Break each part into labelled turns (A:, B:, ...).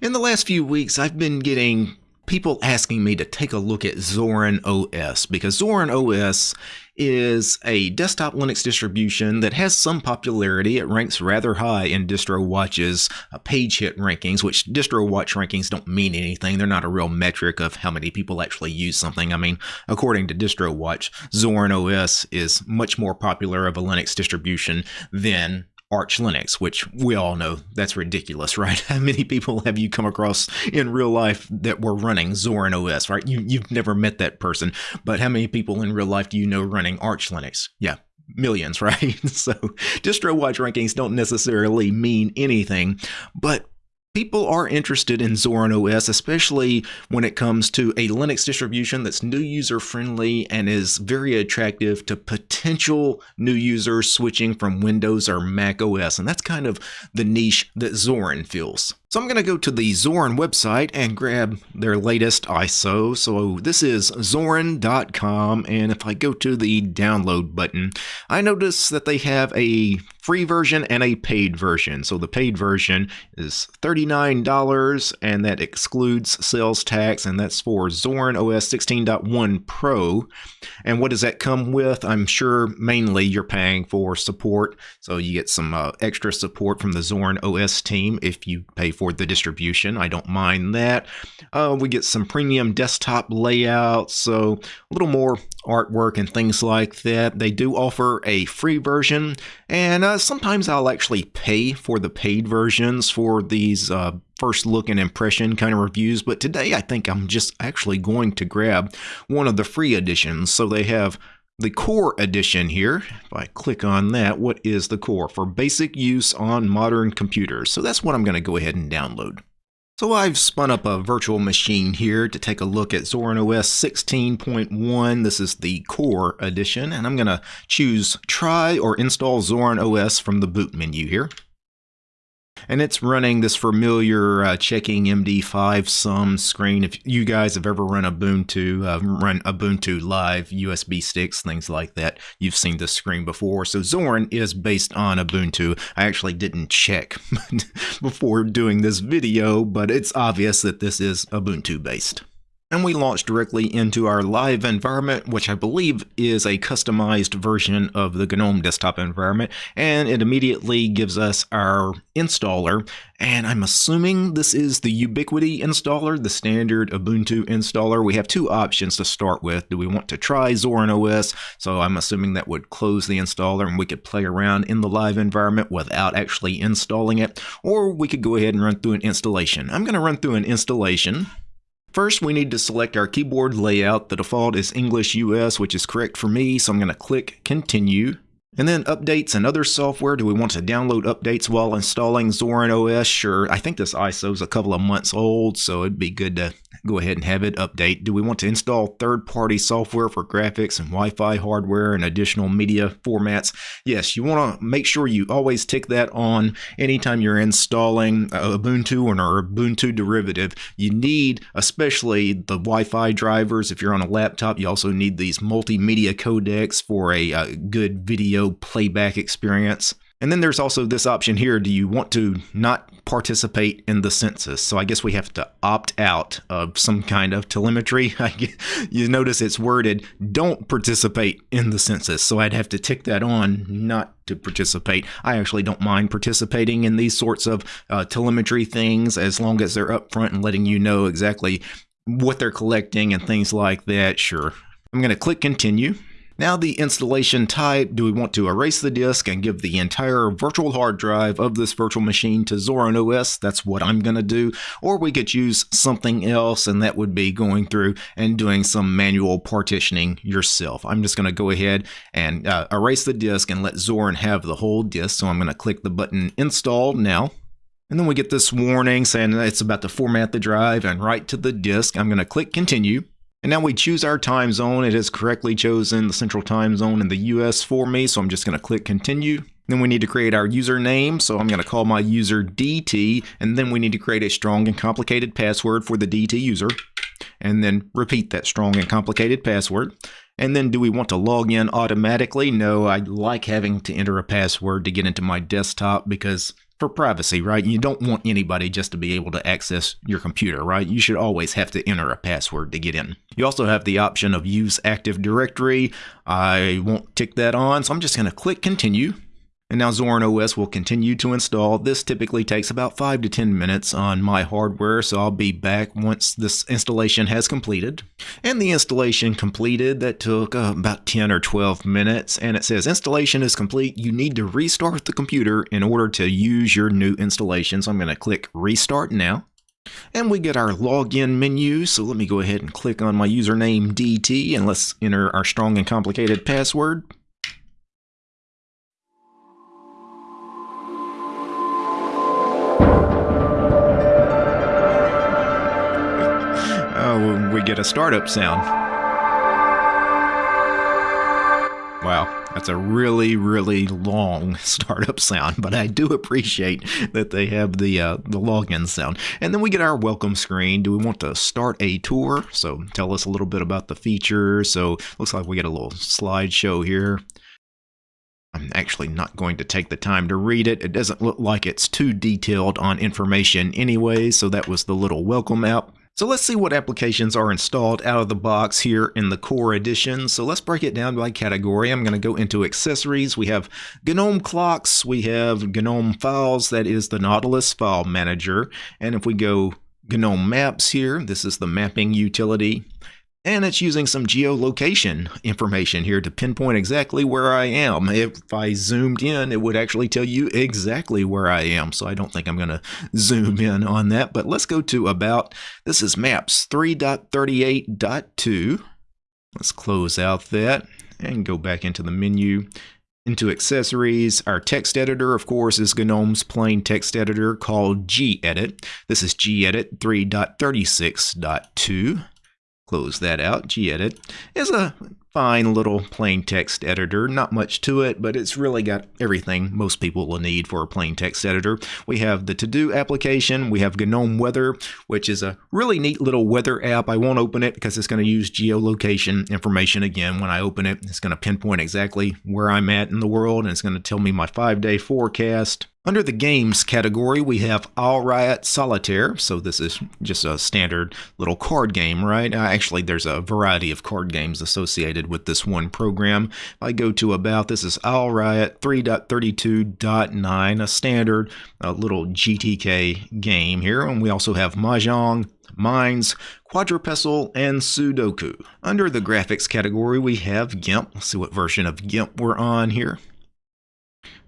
A: In the last few weeks, I've been getting people asking me to take a look at Zorin OS because Zorin OS is a desktop Linux distribution that has some popularity. It ranks rather high in DistroWatch's uh, page hit rankings, which DistroWatch rankings don't mean anything. They're not a real metric of how many people actually use something. I mean, according to DistroWatch, Zorin OS is much more popular of a Linux distribution than Arch Linux, which we all know that's ridiculous, right? How many people have you come across in real life that were running Zorin OS, right? You, you've never met that person, but how many people in real life do you know running Arch Linux? Yeah, millions, right? so DistroWatch rankings don't necessarily mean anything, but people are interested in Zorin OS, especially when it comes to a Linux distribution that's new user friendly and is very attractive to potential new users switching from Windows or Mac OS. And that's kind of the niche that Zorin fills. So I'm going to go to the Zorin website and grab their latest ISO. So this is Zorin.com and if I go to the download button, I notice that they have a free version and a paid version. So the paid version is $39 and that excludes sales tax and that's for Zorin OS 16.1 Pro. And what does that come with? I'm sure mainly you're paying for support. So you get some uh, extra support from the Zorin OS team if you pay for the distribution. I don't mind that. Uh, we get some premium desktop layouts, so a little more artwork and things like that. They do offer a free version, and uh, sometimes I'll actually pay for the paid versions for these uh, first look and impression kind of reviews, but today I think I'm just actually going to grab one of the free editions. So they have the core edition here. If I click on that, what is the core? For basic use on modern computers. So that's what I'm going to go ahead and download. So I've spun up a virtual machine here to take a look at Zorin OS 16.1. This is the core edition, and I'm going to choose try or install Zorin OS from the boot menu here and it's running this familiar uh, checking MD5 sum screen. If you guys have ever run Ubuntu, uh, run Ubuntu Live, USB sticks, things like that, you've seen this screen before. So Zorin is based on Ubuntu. I actually didn't check before doing this video, but it's obvious that this is Ubuntu based and we launch directly into our live environment, which I believe is a customized version of the GNOME desktop environment, and it immediately gives us our installer, and I'm assuming this is the Ubiquity installer, the standard Ubuntu installer. We have two options to start with. Do we want to try Zorin OS? So I'm assuming that would close the installer and we could play around in the live environment without actually installing it, or we could go ahead and run through an installation. I'm going to run through an installation. First, we need to select our keyboard layout. The default is English US, which is correct for me, so I'm going to click Continue. And then updates and other software. Do we want to download updates while installing Zorin OS? Sure. I think this ISO is a couple of months old, so it'd be good to go ahead and have it update. Do we want to install third-party software for graphics and Wi-Fi hardware and additional media formats? Yes, you want to make sure you always tick that on anytime you're installing Ubuntu or an Ubuntu derivative. You need, especially the Wi-Fi drivers. If you're on a laptop, you also need these multimedia codecs for a, a uh, good video playback experience. And then there's also this option here. Do you want to not participate in the census? So I guess we have to opt out of some kind of telemetry. you notice it's worded, don't participate in the census. So I'd have to tick that on, not to participate. I actually don't mind participating in these sorts of uh, telemetry things as long as they're upfront and letting you know exactly what they're collecting and things like that. Sure. I'm going to click continue. Now the installation type, do we want to erase the disk and give the entire virtual hard drive of this virtual machine to Zorin OS? That's what I'm going to do. Or we could use something else and that would be going through and doing some manual partitioning yourself. I'm just going to go ahead and uh, erase the disk and let Zorin have the whole disk. So I'm going to click the button install now. And then we get this warning saying it's about to format the drive and write to the disk. I'm going to click continue. And now we choose our time zone. It has correctly chosen the central time zone in the US for me, so I'm just going to click continue. Then we need to create our username, so I'm going to call my user DT, and then we need to create a strong and complicated password for the DT user, and then repeat that strong and complicated password. And then do we want to log in automatically? No, I like having to enter a password to get into my desktop because for privacy, right? You don't want anybody just to be able to access your computer, right? You should always have to enter a password to get in. You also have the option of use Active Directory. I won't tick that on, so I'm just going to click continue. And now Zorin OS will continue to install. This typically takes about 5 to 10 minutes on my hardware, so I'll be back once this installation has completed. And the installation completed, that took uh, about 10 or 12 minutes, and it says installation is complete. You need to restart the computer in order to use your new installation. So I'm going to click restart now. And we get our login menu, so let me go ahead and click on my username DT and let's enter our strong and complicated password. Get a startup sound. Wow, that's a really, really long startup sound, but I do appreciate that they have the uh, the login sound. And then we get our welcome screen. Do we want to start a tour? So tell us a little bit about the features. So looks like we get a little slideshow here. I'm actually not going to take the time to read it. It doesn't look like it's too detailed on information anyway, so that was the little welcome app. So let's see what applications are installed out of the box here in the core edition. So let's break it down by category. I'm going to go into accessories. We have GNOME clocks. We have GNOME files. That is the Nautilus file manager. And if we go GNOME maps here, this is the mapping utility. And it's using some geolocation information here to pinpoint exactly where I am. If I zoomed in, it would actually tell you exactly where I am. So I don't think I'm going to zoom in on that. But let's go to About. This is Maps 3.38.2. Let's close out that and go back into the menu. Into accessories, our text editor, of course, is GNOME's plain text editor called gedit. This is gedit 3.36.2 close that out. gedit is a fine little plain text editor. Not much to it, but it's really got everything most people will need for a plain text editor. We have the to-do application. We have GNOME Weather, which is a really neat little weather app. I won't open it because it's going to use geolocation information again. When I open it, it's going to pinpoint exactly where I'm at in the world, and it's going to tell me my five-day forecast. Under the games category, we have AisleRiot Solitaire. So this is just a standard little card game, right? Uh, actually, there's a variety of card games associated with this one program. If I go to About, this is Riot 3.32.9, a standard a little GTK game here. And we also have Mahjong, Mines, Quadrapassel, and Sudoku. Under the graphics category, we have GIMP. Let's see what version of GIMP we're on here.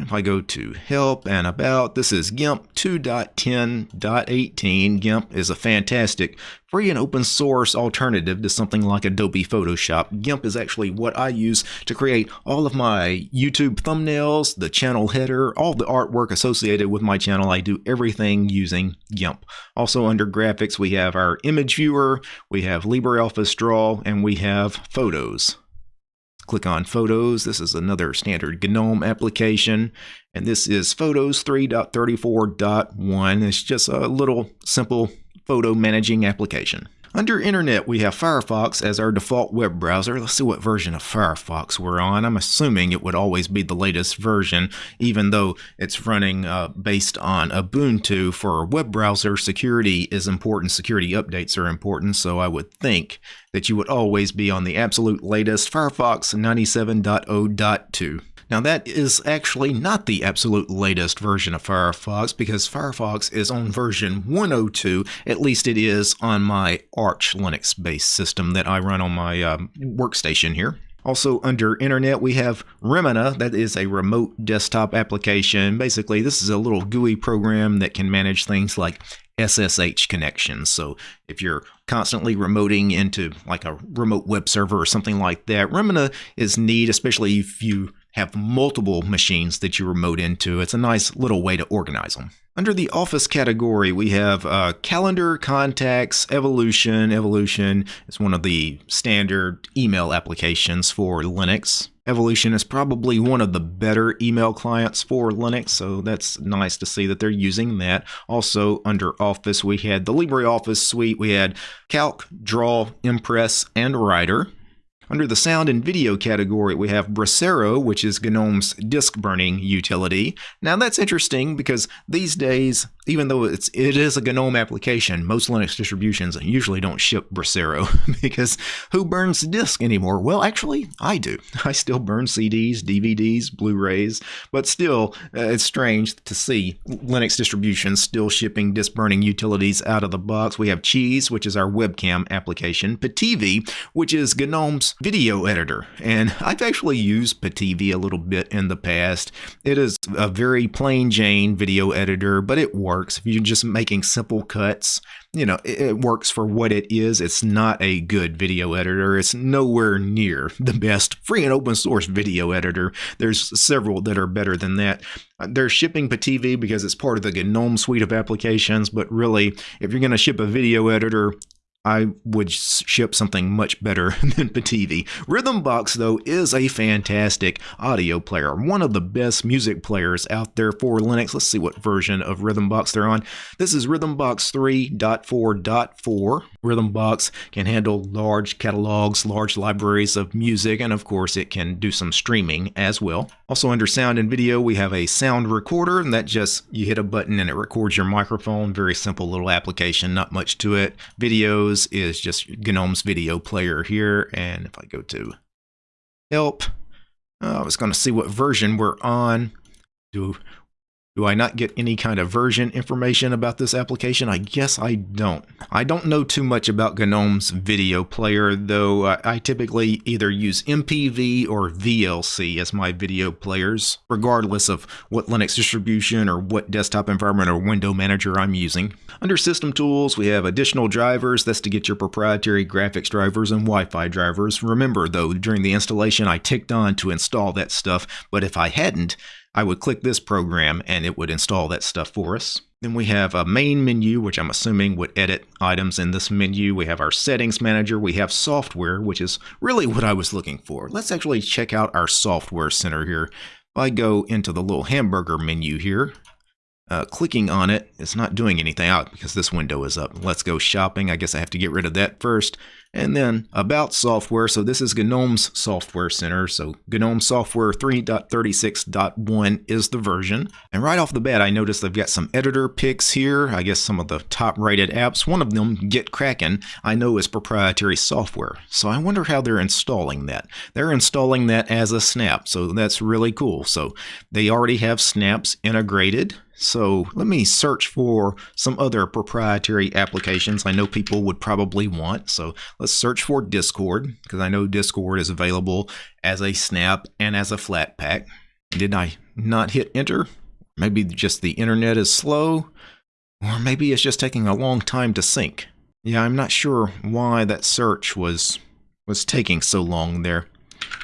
A: If I go to help and about, this is GIMP 2.10.18. GIMP is a fantastic free and open source alternative to something like Adobe Photoshop. GIMP is actually what I use to create all of my YouTube thumbnails, the channel header, all the artwork associated with my channel. I do everything using GIMP. Also under graphics, we have our image viewer, we have LibreOffice Draw, and we have photos. Click on Photos. This is another standard GNOME application. And this is Photos 3.34.1. It's just a little simple photo managing application. Under Internet, we have Firefox as our default web browser. Let's see what version of Firefox we're on. I'm assuming it would always be the latest version, even though it's running uh, based on Ubuntu. For a web browser, security is important. Security updates are important, so I would think that you would always be on the absolute latest Firefox 97.0.2. Now that is actually not the absolute latest version of Firefox because Firefox is on version 102, at least it is on my Arch Linux based system that I run on my um, workstation here. Also under internet, we have Remmina, that is a remote desktop application. Basically, this is a little GUI program that can manage things like SSH connections. So if you're constantly remoting into like a remote web server or something like that, Remmina is neat, especially if you have multiple machines that you remote into. It's a nice little way to organize them. Under the Office category, we have uh, Calendar, Contacts, Evolution. Evolution is one of the standard email applications for Linux. Evolution is probably one of the better email clients for Linux, so that's nice to see that they're using that. Also, under Office, we had the LibreOffice suite. We had Calc, Draw, Impress, and Writer. Under the sound and video category, we have Brasero, which is GNOME's disk burning utility. Now that's interesting because these days, even though it's it is a GNOME application, most Linux distributions usually don't ship Brasero because who burns disk anymore? Well, actually, I do. I still burn CDs, DVDs, Blu-rays, but still, uh, it's strange to see Linux distributions still shipping disk burning utilities out of the box. We have Cheese, which is our webcam application, Pitivi, which is GNOME's video editor, and I've actually used Pitivi a little bit in the past. It is a very plain Jane video editor, but it works if you're just making simple cuts you know, it, it, works for what it is. It's not a good video editor. It's nowhere near the best free and open source video editor. There's several that are better than that. Uh, they're shipping Pitivi because it's part of the GNOME suite of applications, but really, if you're going to ship a video editor, I would ship something much better than Pitivi. Rhythmbox, though, is a fantastic audio player. One of the best music players out there for Linux. Let's see what version of Rhythmbox they're on. This is Rhythmbox 3.4.4. Rhythmbox can handle large catalogs, large libraries of music, and of course, it can do some streaming as well. Also, under sound and video, we have a sound recorder, and that just you hit a button and it records your microphone. Very simple little application, not much to it. Videos is just GNOME's video player here. And if I go to help, uh, I was going to see what version we're on. Do do I not get any kind of version information about this application? I guess I don't. I don't know too much about GNOME's video player, though I typically either use MPV or VLC as my video players, regardless of what Linux distribution or what desktop environment or window manager I'm using. Under System Tools, we have additional drivers. That's to get your proprietary graphics drivers and Wi-Fi drivers. Remember, though, during the installation, I ticked on to install that stuff, but if I hadn't, I would click this program and it would install that stuff for us. Then we have a main menu, which I'm assuming would edit items in this menu. We have our settings manager. We have software, which is really what I was looking for. Let's actually check out our software center here. If I go into the little hamburger menu here, uh, clicking on it, it's not doing anything out because this window is up. Let's go shopping. I guess I have to get rid of that first. And then about software. So this is GNOME's software center. So GNOME software 3.36.1 is the version. And right off the bat, I noticed they've got some editor picks here. I guess some of the top rated apps. One of them, GitKraken, I know is proprietary software. So I wonder how they're installing that. They're installing that as a snap. So that's really cool. So they already have snaps integrated. So let me search for some other proprietary applications I know people would probably want. So let's search for Discord because I know Discord is available as a snap and as a Flatpak. Did I not hit enter? Maybe just the internet is slow or maybe it's just taking a long time to sync. Yeah, I'm not sure why that search was was taking so long there.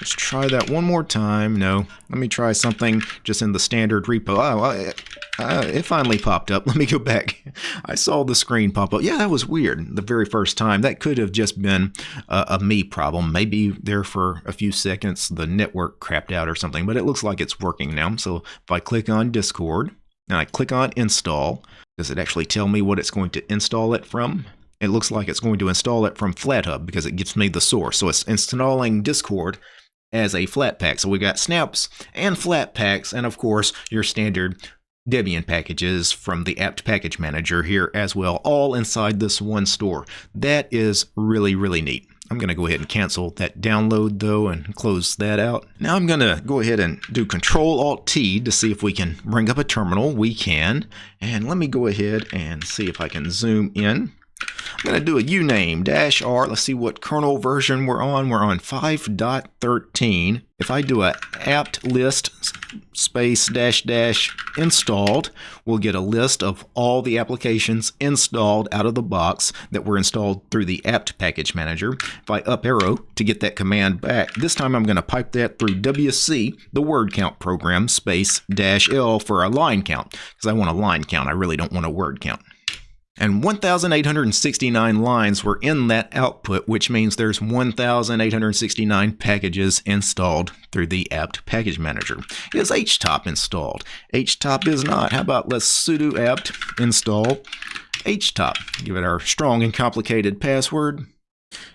A: Let's try that one more time. No, let me try something just in the standard repo. Oh, uh, it finally popped up. Let me go back. I saw the screen pop up. Yeah, that was weird the very first time. That could have just been a me problem. Maybe there for a few seconds the network crapped out or something, but it looks like it's working now. So if I click on Discord and I click on install, does it actually tell me what it's going to install it from? It looks like it's going to install it from FlatHub because it gives me the source. So it's installing Discord as a Flatpak. So we got snaps and Flatpaks, and of course your standard Debian packages from the apt package manager here as well, all inside this one store. That is really, really neat. I'm going to go ahead and cancel that download though and close that out. Now I'm going to go ahead and do Control Alt T to see if we can bring up a terminal. We can. And let me go ahead and see if I can zoom in. I'm going to do a uname dash r. Let's see what kernel version we're on. We're on 5.13. If I do a apt list space dash dash installed, we'll get a list of all the applications installed out of the box that were installed through the apt package manager. If I up arrow to get that command back, this time I'm going to pipe that through WC, the word count program, space dash L for a line count, because I want a line count. I really don't want a word count. And 1,869 lines were in that output, which means there's 1,869 packages installed through the apt package manager. Is htop installed? htop is not. How about let's sudo apt install htop. Give it our strong and complicated password.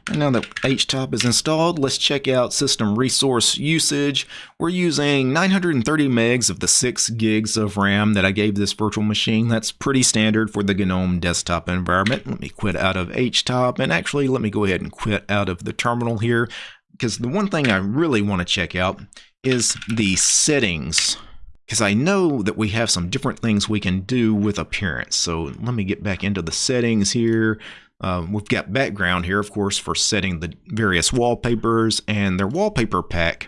A: And now that HTOP is installed, let's check out system resource usage. We're using 930 megs of the 6 gigs of RAM that I gave this virtual machine. That's pretty standard for the GNOME desktop environment. Let me quit out of HTOP, and actually let me go ahead and quit out of the terminal here, because the one thing I really want to check out is the settings because I know that we have some different things we can do with appearance. So let me get back into the settings here. Uh, we've got background here, of course, for setting the various wallpapers and their wallpaper pack.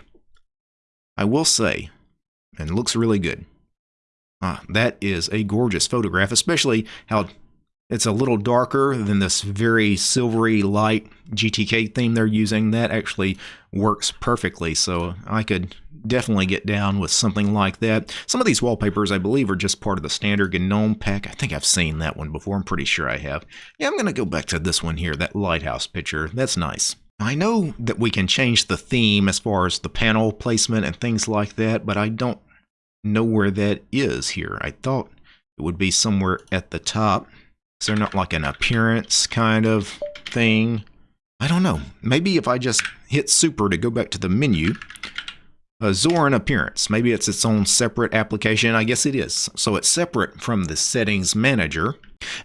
A: I will say, and looks really good. Ah, that is a gorgeous photograph, especially how it's a little darker than this very silvery light GTK theme they're using. That actually works perfectly, so I could definitely get down with something like that. Some of these wallpapers, I believe, are just part of the standard GNOME pack. I think I've seen that one before. I'm pretty sure I have. Yeah, I'm going to go back to this one here, that lighthouse picture. That's nice. I know that we can change the theme as far as the panel placement and things like that, but I don't know where that is here. I thought it would be somewhere at the top. Is there not like an appearance kind of thing? I don't know. Maybe if I just hit super to go back to the menu, a Zorin appearance. Maybe it's its own separate application. I guess it is. So it's separate from the settings manager.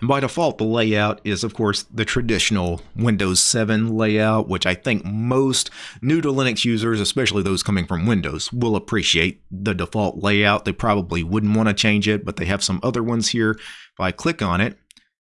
A: And by default, the layout is, of course, the traditional Windows 7 layout, which I think most new to Linux users, especially those coming from Windows, will appreciate the default layout. They probably wouldn't want to change it, but they have some other ones here. If I click on it,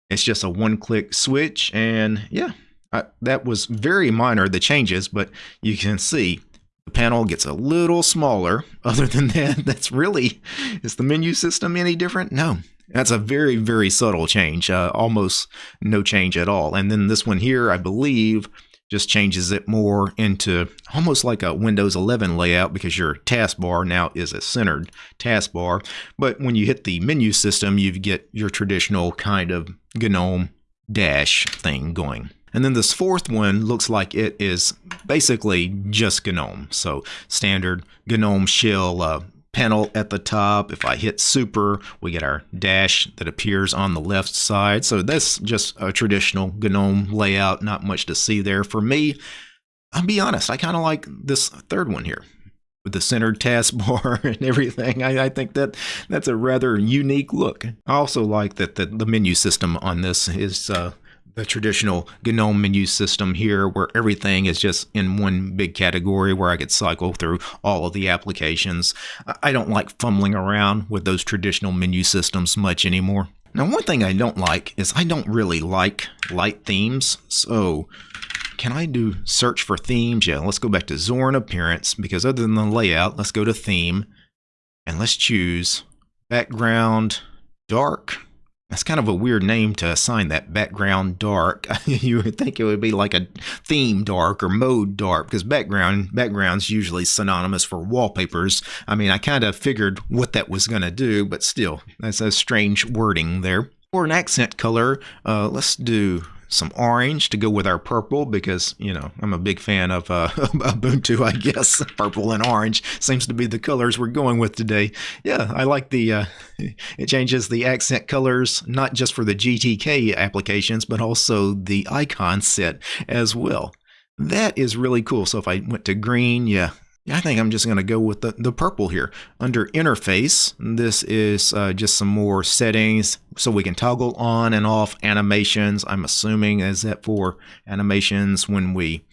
A: it's just a one click switch. And yeah, I, that was very minor, the changes, but you can see the panel gets a little smaller. Other than that, that's really, is the menu system any different? No, that's a very, very subtle change, uh, almost no change at all. And then this one here, I believe, just changes it more into almost like a Windows 11 layout because your taskbar now is a centered taskbar. But when you hit the menu system, you get your traditional kind of GNOME dash thing going. And then this fourth one looks like it is basically just GNOME. So standard GNOME shell uh, panel at the top. If I hit super, we get our dash that appears on the left side. So that's just a traditional GNOME layout. Not much to see there. For me, I'll be honest, I kind of like this third one here with the centered taskbar and everything. I, I, think that that's a rather unique look. I also like that the, the menu system on this is uh, the traditional GNOME menu system here where everything is just in one big category where I could cycle through all of the applications. I don't like fumbling around with those traditional menu systems much anymore. Now, one thing I don't like is I don't really like light themes. So, can I do search for themes? Yeah, let's go back to Zorin Appearance because other than the layout, let's go to Theme and let's choose Background Dark that's kind of a weird name to assign that background dark. you would think it would be like a theme dark or mode dark because background background's usually synonymous for wallpapers. I mean, I kind of figured what that was going to do, but still, that's a strange wording there. For an accent color, uh, let's do some orange to go with our purple because you know I'm a big fan of uh, Ubuntu. I guess purple and orange seems to be the colors we're going with today. Yeah, I like the uh, it changes the accent colors not just for the GTK applications but also the icon set as well. That is really cool. So if I went to green, yeah, I think I'm just going to go with the, the purple here. Under interface, this is uh, just some more settings so we can toggle on and off animations. I'm assuming is that for animations when we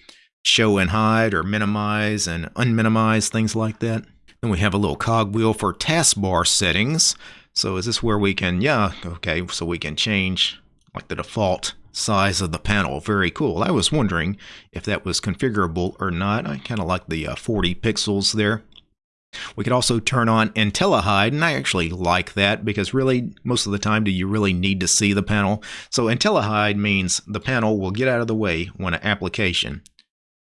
A: show and hide or minimize and unminimize, things like that. Then we have a little cogwheel for taskbar settings. So is this where we can, yeah, okay, so we can change like the default size of the panel. Very cool. I was wondering if that was configurable or not. I kind of like the uh, 40 pixels there. We could also turn on IntelliHide, and I actually like that because really, most of the time, do you really need to see the panel? So IntelliHide means the panel will get out of the way when an application,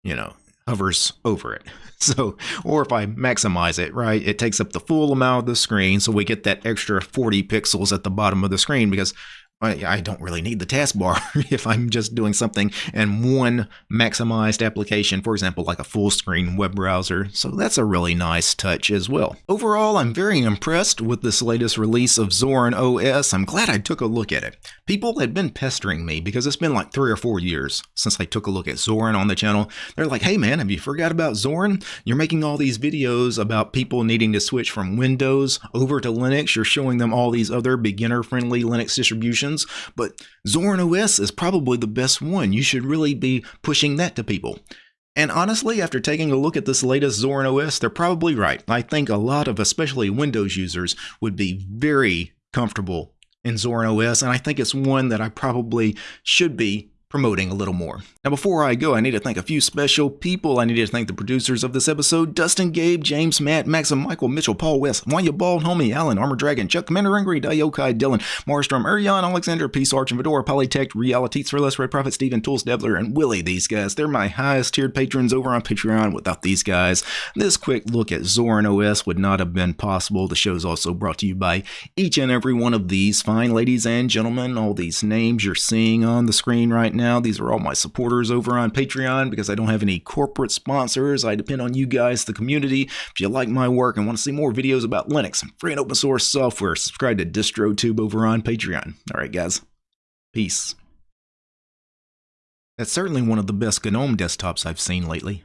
A: you know, hovers over it. So, or if I maximize it, right, it takes up the full amount of the screen, so we get that extra 40 pixels at the bottom of the screen because I, don't really need the taskbar if I'm just doing something in one maximized application, for example, like a full screen web browser. So that's a really nice touch as well. Overall, I'm very impressed with this latest release of Zorin OS. I'm glad I took a look at it. People had been pestering me because it's been like three or four years since I took a look at Zorin on the channel. They're like, hey man, have you forgot about Zorin? You're making all these videos about people needing to switch from Windows over to Linux. You're showing them all these other beginner friendly Linux distributions but Zorin OS is probably the best one. You should really be pushing that to people. And honestly, after taking a look at this latest Zorin OS, they're probably right. I think a lot of especially Windows users would be very comfortable in Zorin OS, and I think it's one that I probably should be promoting a little more. Now, before I go, I need to thank a few special people. I need to thank the producers of this episode Dustin, Gabe, James, Matt, Maxim, Michael, Mitchell, Paul West, Wanya Bald, Homie, Alan, Armor Dragon, Chuck, Commander Angry, Diokai, Dylan, Marstrom, Urion, Alexander, Peace Arch, and Fedora, Polytech, Reality, Thrillers, Red Prophet, Steven, Tools, Devler, and Willie. These guys, they're my highest tiered patrons over on Patreon. Without these guys, this quick look at Zorin OS would not have been possible. The show is also brought to you by each and every one of these fine ladies and gentlemen. All these names you're seeing on the screen right now, these are all my supporters over on Patreon because I don't have any corporate sponsors. I depend on you guys, the community. If you like my work and want to see more videos about Linux and free and open source software, subscribe to DistroTube over on Patreon. All right, guys. Peace. That's certainly one of the best GNOME desktops I've seen lately.